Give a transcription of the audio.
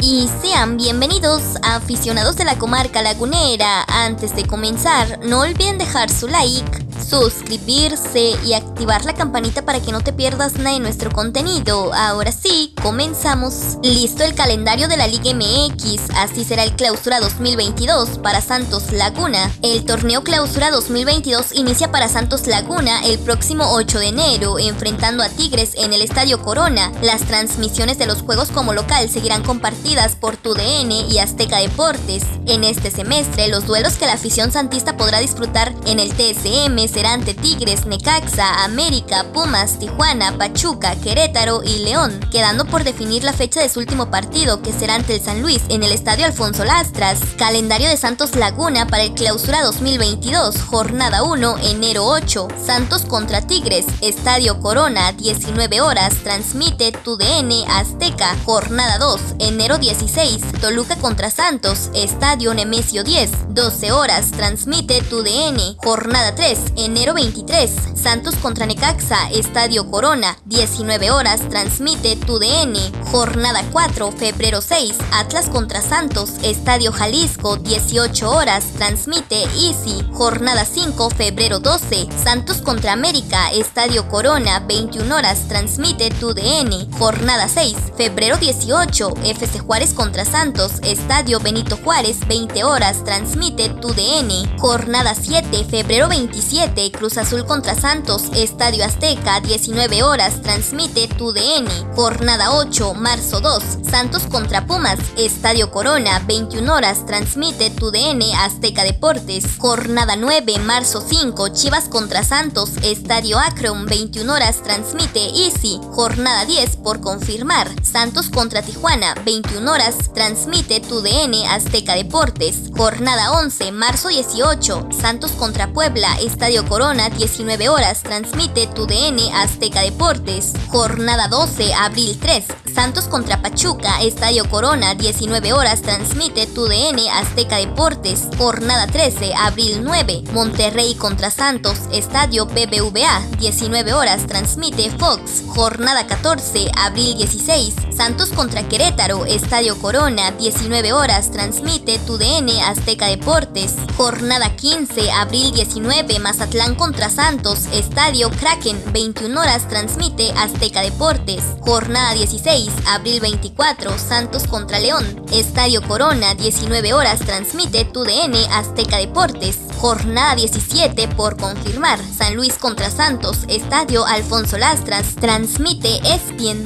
Y sean bienvenidos aficionados de la comarca lagunera. Antes de comenzar, no olviden dejar su like, suscribirse y activar la campanita para que no te pierdas nada de nuestro contenido. Ahora sí, comenzamos. Listo el calendario de la Liga MX, así será el Clausura 2022 para Santos Laguna. El torneo Clausura 2022 inicia para Santos Laguna el próximo 8 de enero, enfrentando a Tigres en el Estadio Corona. Las transmisiones de los juegos como local seguirán compartidas por TUDN y Azteca Deportes. En este semestre, los duelos que la afición santista podrá disfrutar en el TSM será ante Tigres, Necaxa, América, Pumas, Tijuana, Pachuca, Querétaro y León, quedando por definir la fecha de su último partido, que será ante el San Luis en el Estadio Alfonso Lastras. Calendario de Santos Laguna para el Clausura 2022, jornada 1, enero 8. Santos contra Tigres, Estadio Corona, 19 horas, transmite TUDN Azteca, jornada 2, enero 16. Toluca contra Santos, Estadio Nemesio 10, 12 horas, transmite TUDN, jornada 3, enero 23, Santos contra Necaxa, Estadio Corona, 19 horas, transmite TUDN. Jornada 4, febrero 6, Atlas contra Santos, Estadio Jalisco, 18 horas, transmite Easy. Jornada 5, febrero 12, Santos contra América, Estadio Corona, 21 horas, transmite TUDN. Jornada 6, febrero 18, FC Juárez contra Santos, Estadio Benito Juárez, 20 horas, transmite TUDN. Jornada 7, febrero 27, Cruz Azul contra Santos, Estadio Azteca, 19 horas, transmite TUDN. Jornada 8, marzo 2, Santos contra Pumas, Estadio Corona, 21 horas, transmite TUDN Azteca Deportes. Jornada 9, marzo 5, Chivas contra Santos, Estadio Akron, 21 horas, transmite Easy. Jornada 10, por confirmar, Santos contra Tijuana, 21 horas, transmite TUDN Azteca Deportes. Jornada 11, marzo 18, Santos contra Puebla, Estadio Corona, 19 horas, transmite tu DN Azteca Deportes. Jornada 12, abril 3, Santos contra Pachuca, Estadio Corona, 19 horas, transmite tu DN Azteca Deportes. Jornada 13, abril 9, Monterrey contra Santos, Estadio BBVA, 19 horas, transmite Fox. Jornada 14, abril 16, Santos contra Querétaro, Estadio Corona, 19 horas, transmite tu DN Azteca Deportes. Jornada 15, abril 19, Mazatlán contra Santos, Estadio Kraken, 21 horas, transmite Azteca Deportes. Jornada 16, abril 24, Santos contra León. Estadio Corona, 19 horas, transmite TUDN Azteca Deportes. Jornada 17 por confirmar, San Luis contra Santos, Estadio Alfonso Lastras, transmite ESPN.